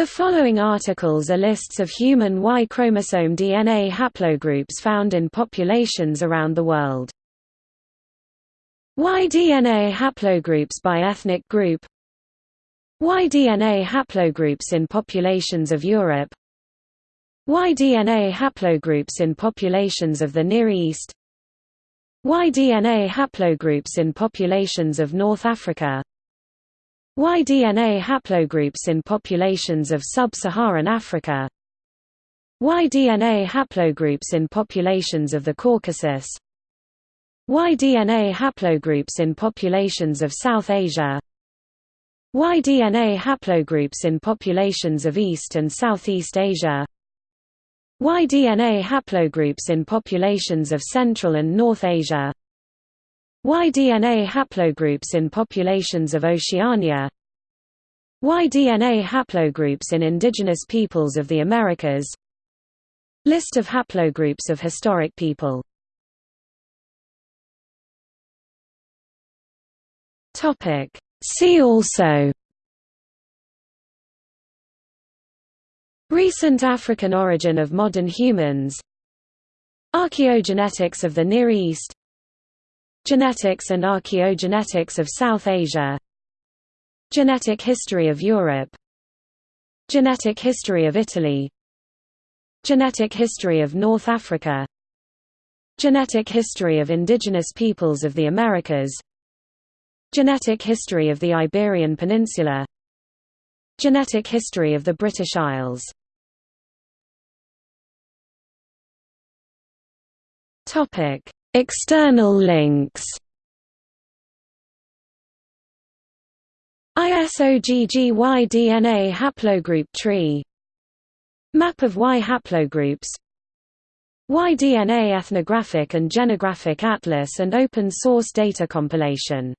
The following articles are lists of human Y chromosome DNA haplogroups found in populations around the world. Y DNA haplogroups by ethnic group. Y DNA haplogroups in populations of Europe. Y DNA haplogroups in populations of the Near East. Y DNA haplogroups in populations of North Africa Y-DNA haplogroups in populations of sub-Saharan Africa? Y-DNA haplogroups in populations of the Caucasus? Y-DNA haplogroups in populations of South Asia? Y-DNA haplogroups in populations of East and Southeast Asia? Y-DNA haplogroups in populations of Central and North Asia? Y-DNA haplogroups in populations of Oceania Y-DNA haplogroups in indigenous peoples of the Americas? List of haplogroups of historic people. See also. Recent African origin of modern humans. Archaeogenetics of the Near East. Genetics and archaeogenetics of South Asia Genetic history of Europe. Genetic history of Italy. Genetic history of North Africa. Genetic history of indigenous peoples of the Americas. Genetic history of the Iberian Peninsula. Genetic history of the British Isles. External links ISOGG Y DNA haplogroup tree. Map of Y haplogroups. Y-DNA ethnographic and genographic atlas and open source data compilation